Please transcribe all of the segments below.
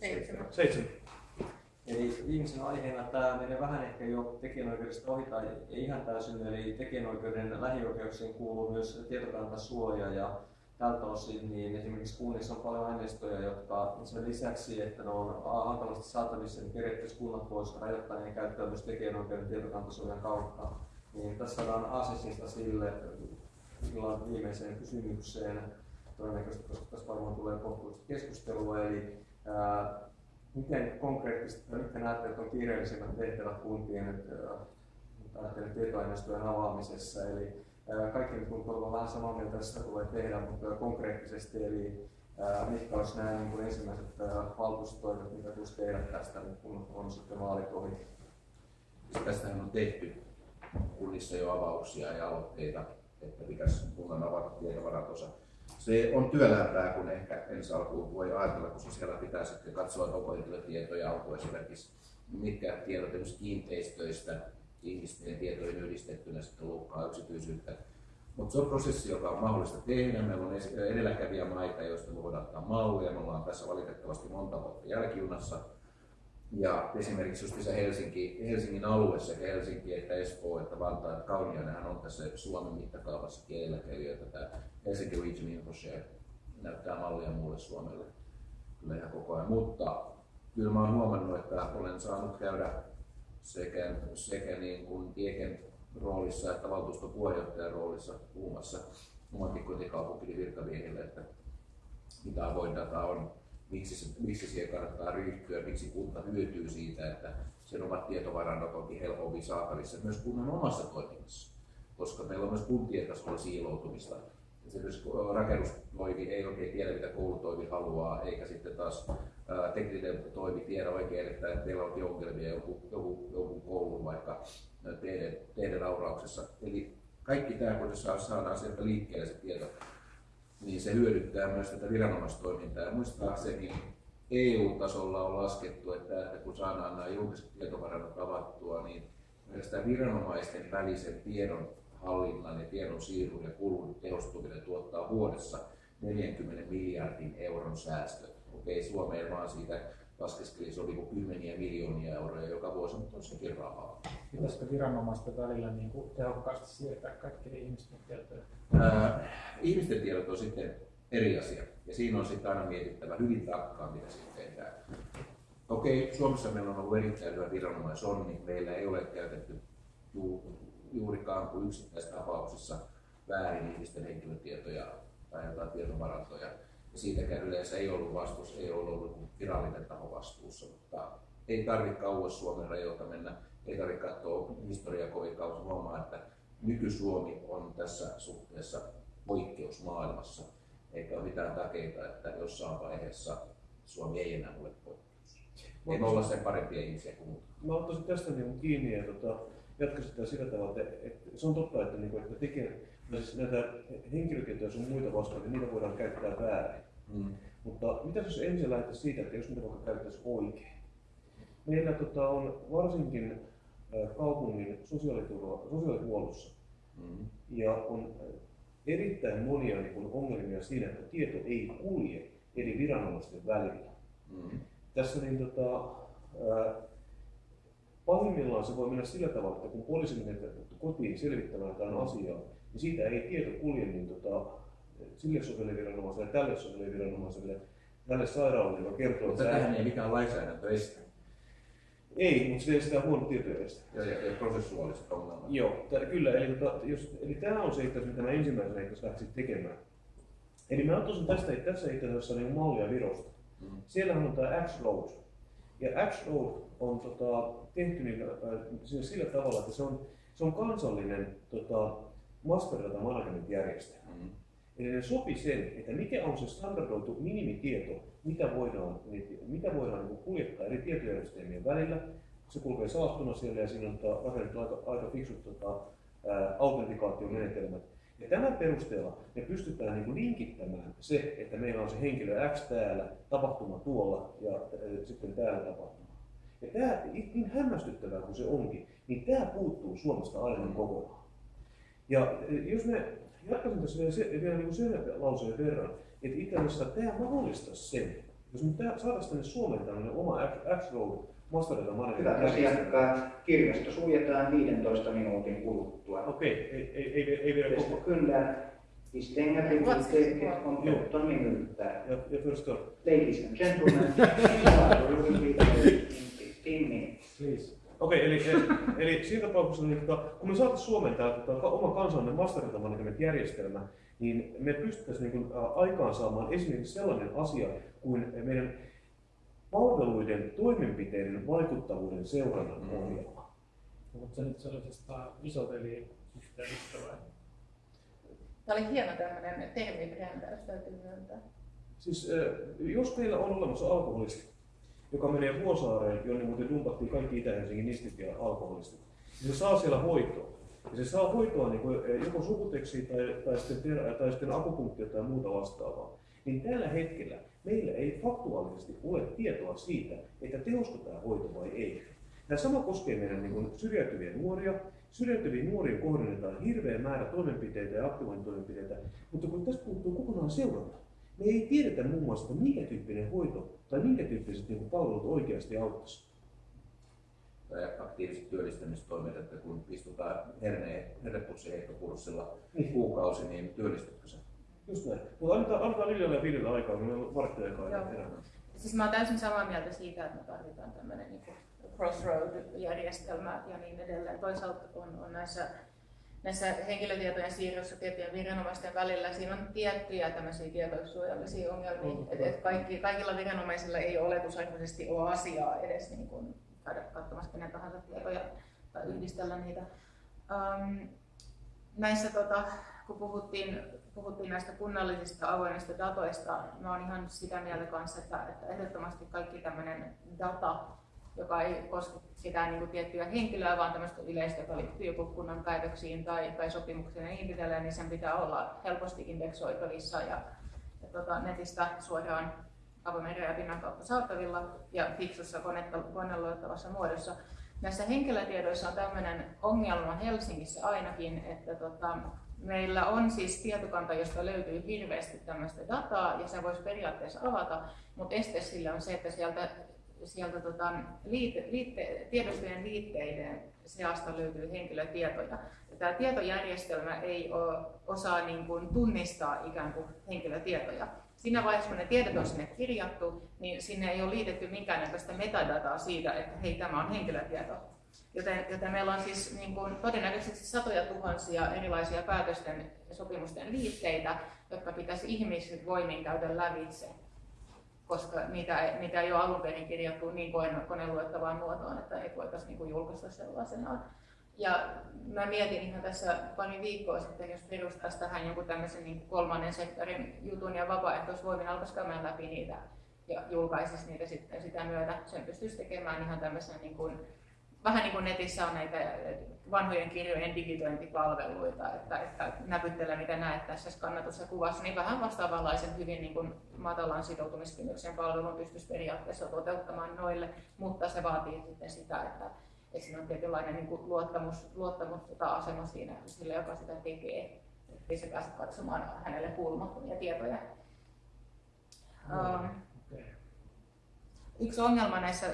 Seitsemän. Seitsemän. Eli viimeisenä aiheena tämä menee vähän ehkä jo tekijänoikeudesta ohi tai ei ihan täysin, eli tekijänoikeuden lähioikeuksiin kuuluu myös tietokantasuoja ja tältä osin niin esimerkiksi kunnissa on paljon aineistoja, jotka sen lisäksi, että ne on hankalasti saatavissa, niin periaatteessa kunnat voisivat rajoittaa niiden käyttöä myös tekijänoikeuden tietokantasuojan kautta. Niin tässä saadaan asesista sille viimeiseen kysymykseen, todennäköisesti, koska tässä varmaan tulee kohtuullista keskustelua, eli miten konkreettisesti, tai mitkä näette, että on kiireellisimmät tehtävät kuntien että, ajattelen tietoaineistojen avaamisessa, eli kaikki tuntuu vähän samaa mieltä, tästä tulee tehdä, mutta konkreettisesti, eli mitkä olisi nämä niin ensimmäiset valtuustoimet, mitä tulisi tehdä tästä, kun on sitten vaalit ohi? Siis tästähän on tehty kunnissa jo avauksia ja aloitteita, että pitäisi kunnan avata tietovarantonsa. Se on työlämpää kuin ehkä ensi alkuun voi ajatella, koska siellä pitää sitten katsoa, onko henkilötietoja, onko esimerkiksi mitkä tiedot esimerkiksi kiinteistöistä, ihmisten tietoihin yhdistettynä sitten loukkaa yksityisyyttä. Mutta se on prosessi, joka on mahdollista tehdä. Meillä on edelläkävijä maita, joista me voidaan ottaa mallia. Me ollaan tässä valitettavasti monta vuotta jälkijunassa. Ja esimerkiksi just Helsinki, Helsingin alue sekä Helsinki että Espoo että Vantaa että Kauniainenhan on tässä Suomen mittakaavassa edelläkävijöitä. Tämä Helsinki Region Infoshare näyttää mallia muulle Suomelle kyllä ihan koko ajan. Mutta kyllä mä oon huomannut, että olen saanut käydä sekä, sekä niin kuin Tieken roolissa että valtuuston puheenjohtajan roolissa puhumassa omankin kotikaupunkini virkamiehille, että mitä avoin data on, miksi, miksi siihen kannattaa ryhtyä, miksi kunta hyötyy siitä, että sen omat tietovarannot onkin helpommin saatavissa myös kunnan omassa toiminnassa. Koska meillä on myös kuntien tasolla siiloutumista esimerkiksi rakennustoimi ei oikein tiedä, mitä koulutoimi haluaa, eikä sitten taas tekninen toimi tiedä oikein, että meillä onkin ongelmia joku, joku, joku koulun vaikka teidän, teidän aurauksessa. Eli kaikki tämä, kun saadaan sieltä liikkeelle se tieto, niin se hyödyttää myös tätä viranomaistoimintaa. Ja muistaakseni EU-tasolla on laskettu, että, että kun saadaan nämä julkiset tietovarannot avattua, niin tämä viranomaisten välisen tiedon hallinnan ja tiedon siirron ja kulun tehostuminen tuottaa vuodessa 40 miljardin euron säästöt. Okei, Suomeen vaan siitä laskeskeli se oli kymmeniä miljoonia euroja joka vuosi, mutta on sekin rahaa. Pitäisikö viranomaisten välillä niin kuin tehokkaasti siirtää kaikkien ihmisten tietoja? Ää, ihmisten tiedot on sitten eri asia. Ja siinä on sitten aina mietittävä hyvin tarkkaan, mitä sitten tehdään. Okei, Suomessa meillä on ollut erittäin hyvä viranomaisonni. Niin meillä ei ole käytetty juurikaan kuin yksittäistapauksissa väärin ihmisten henkilötietoja tai jotain tietovarantoja. Ja siitäkään yleensä ei ollut vastuus, ei ollut, ollut virallinen taho vastuussa, mutta ei tarvitse kauas Suomen rajoilta mennä, ei tarvitse katsoa historiaa kovin kauas huomaa, että nyky-Suomi on tässä suhteessa maailmassa, eikä ole mitään takeita, että jossain vaiheessa Suomi ei enää ole poikkeus. Ei olla sen parempia ihmisiä kuin muut. Mä ottaisin tästä niin kiinni ja tota, jatkaisin sitä sillä tavalla, että, että se on totta, että, niin kuin, että tekee, siis näitä henkilötietoja sun muita vastaan, niin niitä voidaan käyttää väärin. Mm. Mutta mitä jos ensin lähdettäisiin siitä, että jos niitä vaikka käyttäisiin oikein? Meillä tota, on varsinkin kaupungin sosiaaliturva, sosiaalihuollossa mm. ja on erittäin monia niin kuin, ongelmia siinä, että tieto ei kulje eri viranomaisten välillä. Mm. Tässä niin, tota, ää, Pahimmillaan se voi mennä sillä tavalla, että kun poliisi menee kotiin selvittämään jotain asiaa, niin siitä ei tieto kulje niin tota, sille sosiaaliviranomaiselle, tälle sosiaaliviranomaiselle, tälle sairaalalle, joka kertoo, mutta tähän ei mikään lainsäädäntö estä. Ei, mutta se estää huono tietojärjestelmä. Ja, ja, ja prosessuaaliset ongelmat. Joo, t- kyllä. Eli, tota, jos, eli tämä on se itse mitä mä ensimmäisenä itse tekemään. Eli mä ottaisin tästä, tässä itse asiassa niin mallia Virosta. Mm. Siellähän on tämä X-Road. Ja X-Road on tota, tehty niin, äh, sillä tavalla, että se on, se on kansallinen tota, master data management järjestelmä. Mm. Sopi sen, että mikä on se standardoitu minimitieto, mitä voidaan, mitä voidaan niin kuljettaa eri tietojärjestelmien välillä. Se kulkee salattuna siellä ja siinä on tota, rakennettu aika, aika fiksut tota, autentikaatiomenetelmät. Ja tämän perusteella me pystytään niin linkittämään se, että meillä on se henkilö X täällä, tapahtuma tuolla ja sitten täällä tapahtuma. Ja tämä, niin hämmästyttävää kuin se onkin, niin tämä puuttuu Suomesta aivan kokonaan. Ja jos me jatkaisin tässä vielä, se, vielä niin sen lauseen verran, että itse asiassa tämä mahdollistaisi sen, Jos me saataisiin tänne Suomeen tämmöinen oma X-Road Master Data Hyvät Management asiakkaat, kirjasto suljetaan 15 minuutin kuluttua. Okei, ei, ei, ei, ei vielä Bästa koko. vi stänger biblioteket om 13 minuter. Ja, ja förstår. Ladies and gentlemen, you will be there in 15 minutes. Please. Okei, eli, eli, eli siinä tapauksessa, niin, tota, kun me saataisiin Suomeen tämä tota, oma kansallinen Master Data Management-järjestelmä, niin me pystyttäisiin niin kuin, aikaan saamaan esimerkiksi sellainen asia kuin meidän palveluiden toimenpiteiden vaikuttavuuden seurannan Mm. ohjelma. Mutta se nyt sellaisesta isoveli-systeemistä vai? Tämä oli hieno tämmöinen termibrändäys, täytyy myöntää. Siis jos meillä on olemassa alkoholisti, joka menee Vuosaareen, jonne muuten dumpattiin kaikki Itä-Helsingin nistit ja alkoholistit, se saa siellä hoitoa. Ja se saa hoitoa niin kuin, ä, joko sukuteksiä tai, tai, sitten, tai sitten akupunktia tai muuta vastaavaa. Niin tällä hetkellä meillä ei faktuaalisesti ole tietoa siitä, että tehosko tämä hoito vai ei. Tämä sama koskee meidän niin kuin, syrjäytyviä nuoria. Syrjäytyviin nuoriin kohdennetaan hirveä määrä toimenpiteitä ja aktivointitoimenpiteitä, mutta kun tästä puuttuu kokonaan seuranta, me ei tiedetä muun muassa, että minkä tyyppinen hoito tai minkä tyyppiset niin palvelut oikeasti auttaisi. Tai aktiiviset työllistämistoimet, että kun istutaan herne, hernepussiheittokurssilla Niin. kuukausi, niin työllistytkö sä? Just näin. Mutta annetaan, annetaan Liljalle ja Viljalle aikaa, kun meillä on varttia aikaa Joo. enää. Siis mä oon täysin samaa mieltä siitä, että me tarvitaan tämmöinen niin crossroad-järjestelmä ja niin edelleen. Toisaalta on, on näissä, näissä henkilötietojen siirrossa tiettyjen viranomaisten välillä, siinä on tiettyjä tämmöisiä tietosuojallisia ongelmia. Et, et kaikki, kaikilla viranomaisilla ei oletusarvoisesti ole asiaa edes niin kuin käydä katsomassa kenen tahansa tietoja tai yhdistellä niitä. Um, näissä tota, kun puhuttiin, puhuttiin näistä kunnallisista avoimista datoista, mä oon ihan sitä mieltä kanssa, että, että ehdottomasti kaikki tämmöinen data, joka ei koske sitä niin kuin tiettyä henkilöä, vaan tämmöistä yleistä, joka liittyy joku kunnan päätöksiin tai, tai sopimukseen ja niin edelleen, niin sen pitää olla helposti indeksoitavissa ja, ja tota, netistä suoraan avoimen rajapinnan kautta saatavilla ja fiksussa koneluettavassa muodossa. Näissä henkilötiedoissa on tämmöinen ongelma Helsingissä ainakin, että tota, meillä on siis tietokanta, josta löytyy hirveästi tämmöistä dataa ja se voisi periaatteessa avata, mutta este sille on se, että sieltä, sieltä tota, liite, liitte, tiedostojen liitteiden seasta löytyy henkilötietoja. Ja tämä tietojärjestelmä ei ole, osaa niin kuin tunnistaa ikään kuin henkilötietoja. Siinä vaiheessa, kun ne tiedot on sinne kirjattu, niin sinne ei ole liitetty minkäännäköistä metadataa siitä, että hei, tämä on henkilötieto. Joten, joten meillä on siis niin kuin, todennäköisesti satoja tuhansia erilaisia päätösten ja sopimusten liitteitä, jotka pitäisi ihmiset voimin käydä lävitse, koska niitä, niitä ei ole alun perin kirjattu niin kone- koneluettavaan muotoon, että ei voitaisiin niin kuin julkaista sellaisenaan. Ja mä mietin ihan tässä pari viikkoa sitten, jos perustaisi tähän jonkun tämmöisen niin kolmannen sektorin jutun ja vapaaehtoisvoimin alkaisi käymään läpi niitä ja julkaisisi niitä sitten sitä myötä. Sen pystyisi tekemään ihan tämmöisen niin kuin, vähän niin kuin netissä on näitä vanhojen kirjojen digitointipalveluita, että, että näpyttele mitä näet tässä skannatus ja kuvassa, niin vähän vastaavanlaisen hyvin niin kuin matalan sitoutumiskynnyksen palvelun pystyisi periaatteessa toteuttamaan noille, mutta se vaatii sitten sitä, että, että siinä on tietynlainen niin kuin luottamus, luottamus tota asema siinä sille, joka sitä tekee, ettei se pääse katsomaan hänelle kuulumattomia tietoja. Um, Okei. Yksi ongelma näissä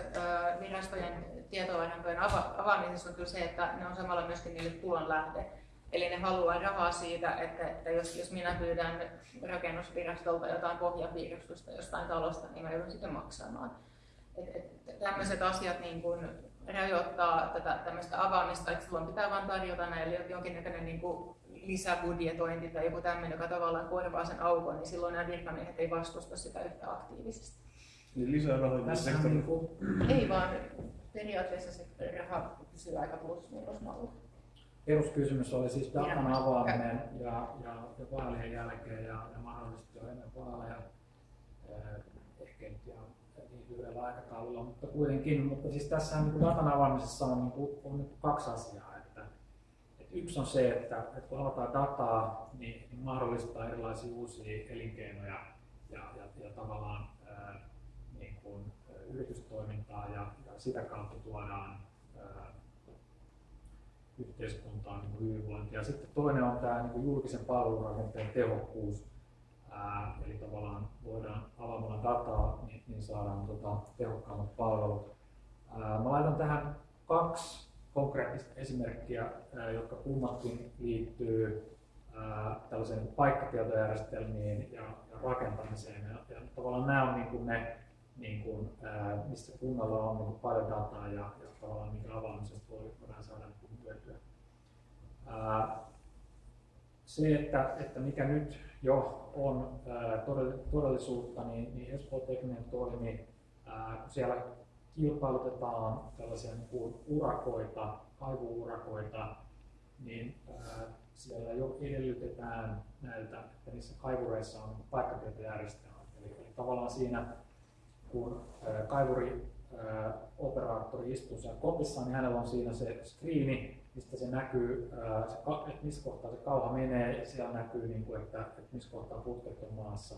virastojen tietovarantojen ava- avaamisessa on kyllä se, että ne on samalla myöskin niille tulonlähde. Eli ne haluaa rahaa siitä, että, että jos, jos minä pyydän rakennusvirastolta jotain pohjapiirustusta jostain talosta, niin mä joudun sitä maksamaan. Et, et, tämmöiset asiat niin kun rajoittaa tätä tämmöistä avaamista, että silloin pitää vain tarjota näille jonkinnäköinen niin kuin lisäbudjetointi tai joku tämmöinen, joka tavallaan korvaa sen aukon, niin silloin nämä virkamiehet ei vastusta sitä yhtä aktiivisesti. Niin lisää rahoitusta Tässä on sektorille. niin kuin Ei vaan periaatteessa se raha pysyy aika plus-miinusmalla. peruskysymys oli siis datan avaaminen ja, ja, ja vaalien jälkeen ja, ja mahdollisesti jo ennen vaaleja. Eh, Ehkä nyt ihan niin lyhyellä aikataululla, mutta kuitenkin. Mutta siis tässä niin datan avaamisessa on, niin kuin, on niin kuin kaksi asiaa. Että, että yksi on se, että, että kun avataan dataa, niin, niin mahdollistaa erilaisia uusia elinkeinoja ja, ja, ja tavallaan ää, niin kuin, ä, yritystoimintaa ja, ja sitä kautta tuodaan ää, yhteiskuntaan niin hyvinvointia. Sitten toinen on tämä niin julkisen palvelurakenteen tehokkuus. Ää, eli tavallaan voidaan avaamalla dataa, niin, niin saadaan tota, tehokkaammat palvelut. Ää, mä laitan tähän kaksi konkreettista esimerkkiä, ää, jotka kummatkin liittyy ää, tällaiseen paikkatietojärjestelmiin ja, ja rakentamiseen. Ja, ja tavallaan nämä on niin kuin ne, niin kuin, ää, missä kunnalla on niin paljon dataa ja, ja tavallaan minkä avaamisesta voi, voidaan saada niin hyötyä. Se, että, että mikä nyt jo on ää, todellisuutta, niin, niin Espoo Tekninen toimi, ää, kun siellä kilpailutetaan tällaisia niin kuin urakoita, kaivuurakoita, niin ää, siellä jo edellytetään näiltä, että niissä kaivureissa on paikkatietojärjestelmät. Eli, eli tavallaan siinä, kun kaivuri operaattori istuu siellä kopissa, niin hänellä on siinä se screeni, mistä se näkyy, että missä kohtaa se kauha menee, siellä näkyy, niin kuin, että, että missä kohtaa putket on maassa.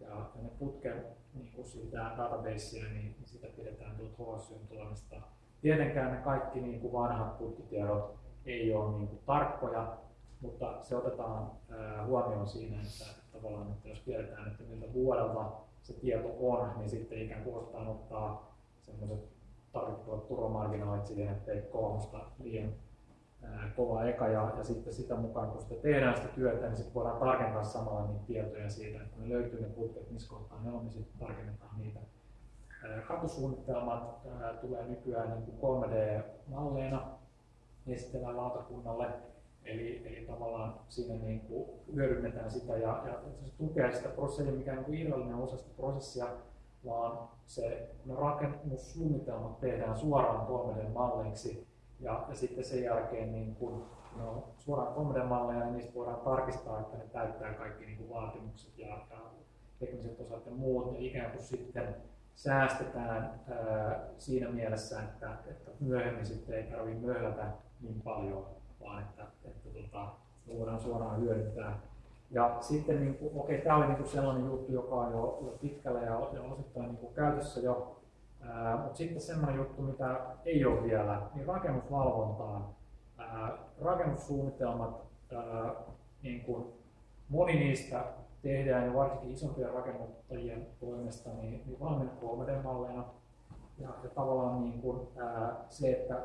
Ja, ne putken niin kuin siitä databasea, niin, niin sitä pidetään tuolta HSYn toimesta. Tietenkään ne kaikki niin kuin vanhat putkitiedot ei ole niin kuin tarkkoja, mutta se otetaan huomioon siinä, että tavallaan, että jos tiedetään, että miltä vuodelta se tieto on, niin sitten ikään kuin osataan ottaa semmoiset tarvittavat turvamarginaalit siihen, ettei kolmosta liian kova eka ja, ja sitten sitä mukaan, kun sitä tehdään sitä työtä, niin sitten voidaan tarkentaa samalla niitä tietoja siitä, että ne löytyy ne puutteet, missä kohtaa ne on, niin sitten tarkennetaan niitä. Katusuunnitelmat tulee nykyään niin kuin 3D-malleina esitellään lautakunnalle, eli, eli tavallaan siinä niin kuin hyödynnetään sitä ja, ja se tukee sitä prosessia, mikä on niin irrallinen osa sitä prosessia, vaan se, ne rakennussuunnitelmat tehdään suoraan 3D-malleiksi ja, ja sitten sen jälkeen niin kun no, suoraan 3D-malleja, niin niistä voidaan tarkistaa, että ne täyttää kaikki niin kuin vaatimukset ja, ja tekniset osat ja muut, ja ikään kuin sitten säästetään ää, siinä mielessä, että, että myöhemmin sitten ei tarvitse möhlätä niin paljon, vaan että, että tota, voidaan suoraan hyödyntää. Ja sitten, niin kuin, okei, tämä oli niin kuin sellainen juttu, joka on jo, jo pitkällä ja, osittain niin kuin käytössä jo mutta sitten semmoinen juttu, mitä ei ole vielä, niin rakennusvalvontaan. Ää, rakennussuunnitelmat, ää, niin kun moni niistä tehdään jo varsinkin isompien rakennuttajien toimesta niin, niin valmiina 3D-malleina. Ja, ja tavallaan niin kun, ää, se, että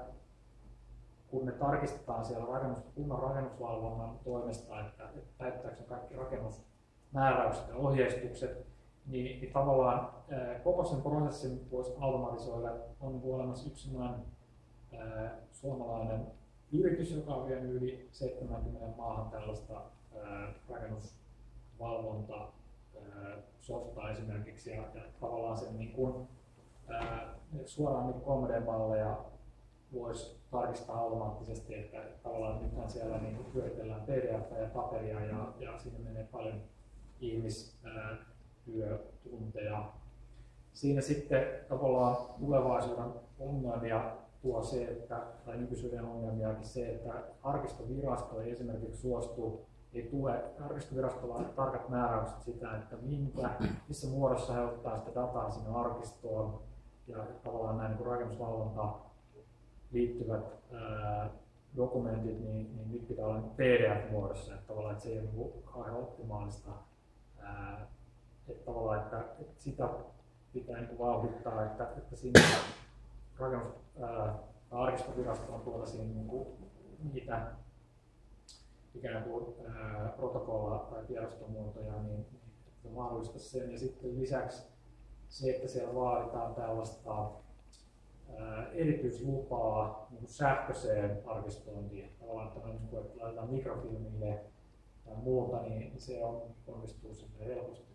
kun ne tarkistetaan siellä rakennus, kunnan rakennusvalvonnan toimesta, että, että täyttääkö kaikki rakennusmääräykset ja ohjeistukset, niin, niin tavallaan koko sen prosessin voisi automatisoida. On olemassa yksi ää, suomalainen yritys, joka on vienyt yli 70 maahan tällaista rakennusvalvonta softaa esimerkiksi ja, ja tavallaan sen niin kuin, ää, suoraan niin 3D-malleja voisi tarkistaa automaattisesti, että tavallaan nythän siellä niin hyödytellään PDF ja paperia ja, ja siinä menee paljon ihmis, ää, työtunteja. Siinä sitten tavallaan tulevaisuuden ongelmia tuo se, että, tai nykyisyyden ongelmiakin se, että arkistovirasto ei esimerkiksi suostu, ei tule, arkistovirastolla tarkat määräykset sitä, että minkä, missä muodossa he ottaa sitä dataa sinne arkistoon, ja tavallaan näin niin rakennusvalvonta liittyvät ää, dokumentit, niin, niin nyt pitää olla PDF-muodossa, että tavallaan että se ei ole niin kauhean optimaalista ää, että tavallaan, että, että sitä pitää niin vauhdittaa, että, että siinä rakennus, arkistovirastoon tuotaisiin niin kuin niitä ikään kuin ää, protokolla- tai tiedostomuotoja, niin, niin että mahdollista sen. Ja sitten lisäksi se, että siellä vaaditaan tällaista ää, erityislupaa niin sähköiseen arkistointiin. Tavallaan, että, niin että laitetaan mikrofilmille tai muuta, niin se on, onnistuu helposti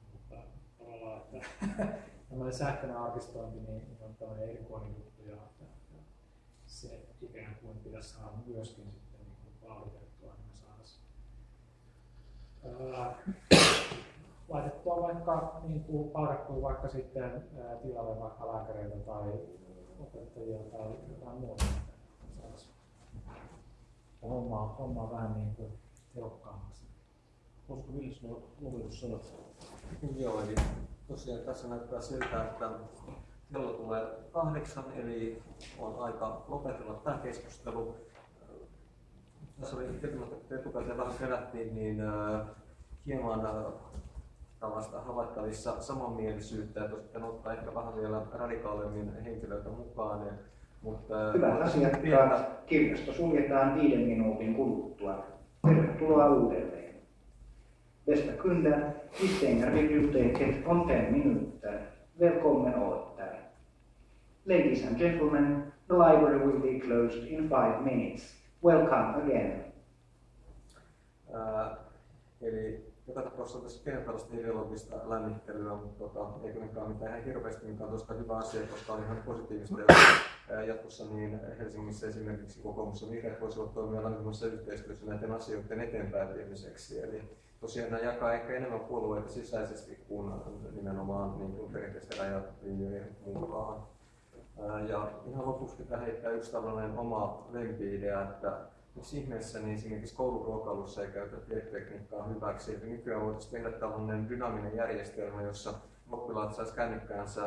tavallaan, että tämmöinen sähköinen arkistointi niin on tämmöinen erikoinen juttu ja, ja, se ikään kuin pitäisi saada myöskin sitten niin kuin vauhditettua, niin me saataisiin laitettua vaikka niin kuin palkattua vaikka sitten tilalle vaikka lääkäreitä tai opettajia tai jotain muuta. Saataisiin hommaa, hommaa vähän niin kuin tehokkaammaksi. Olisiko nuo lopetussanat? Joo, eli tosiaan tässä näyttää siltä, että kello tulee kahdeksan, eli on aika lopetella tämä keskustelu. Tässä oli etukäteen vähän kerättiin, niin äh, hieman äh, tällaista havaittavissa samanmielisyyttä ja sitten ottaa ehkä vähän vielä radikaalimmin henkilöitä mukaan. Ja, mutta, Hyvät asiakkaat, kirjasto suljetaan viiden minuutin kuluttua. Tervetuloa uudelleen. Bästa kunder, vi stänger biblioteket om fem minuter. Välkommen åter. Ladies and gentlemen, the library will be closed in five minutes. Welcome again. Ää, eli joka tapauksessa tässä tällaista ideologista lämmittelyä, mutta tota, ei kuitenkaan mitään ihan hirveästi, mikä on tosta hyvä asia, koska on ihan positiivista. Ja, jatkossa niin Helsingissä esimerkiksi kokoomus ja vihreät voisivat toimia lämpimässä yhteistyössä näiden asioiden eteenpäin viemiseksi. Eli tosiaan nämä jakaa ehkä enemmän puolueita sisäisesti kuin nimenomaan niin kuin perinteisten rajatlinjojen mukaan. Ja ihan lopuksi pitää heittää yksi tällainen oma lempi-idea, että miksi ihmeessä niin esimerkiksi kouluruokailussa ei käytä tietotekniikkaa hyväksi. Että nykyään voitaisiin tehdä tällainen dynaaminen järjestelmä, jossa oppilaat saisi kännykkäänsä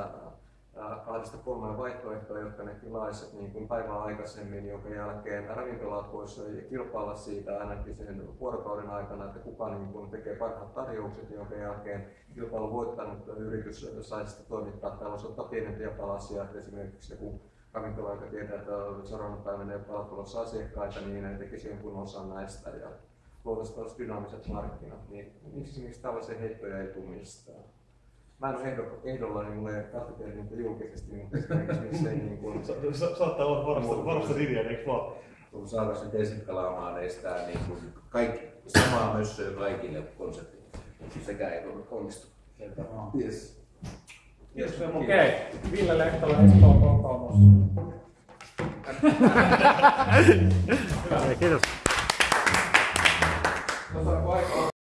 ää, kahdesta kolmeen vaihtoehtoa, jotka ne tilaisivat niin kuin päivää aikaisemmin, jonka jälkeen ravintolat voisivat kilpailla siitä ainakin sen vuorokauden aikana, että kuka niin kuin tekee parhaat tarjoukset, jonka jälkeen kilpailun voittanut yritys saisi toimittaa tällaisia pienempiä palasia, että esimerkiksi joku ravintola, joka tietää, että seuraavana päivänä ei ole tulossa asiakkaita, niin ne tekisi jonkun osan näistä ja luotaisiin tällaiset dynaamiset markkinat, niin miksi esimerkiksi tällaisia heittoja ei tule mistään? Mä en ole ehdo- ehdolla, niin mulla ei katsotaan niitä julkisesti, mutta esimerkiksi miksei niin kuin... Sa- sa- saattaa olla varmasti, varmasti riviä, eikö vaan? Kun saataisiin nyt esittelaamaan estää niin kuin kaikki, samaa mössöä kaikille konsepti. Sekään ei tunnu onnistu. Yes. Kiitos Semmo. Okei, Ville Lehtola, Espoon kokoomus. Kiitos. Tota, vaikka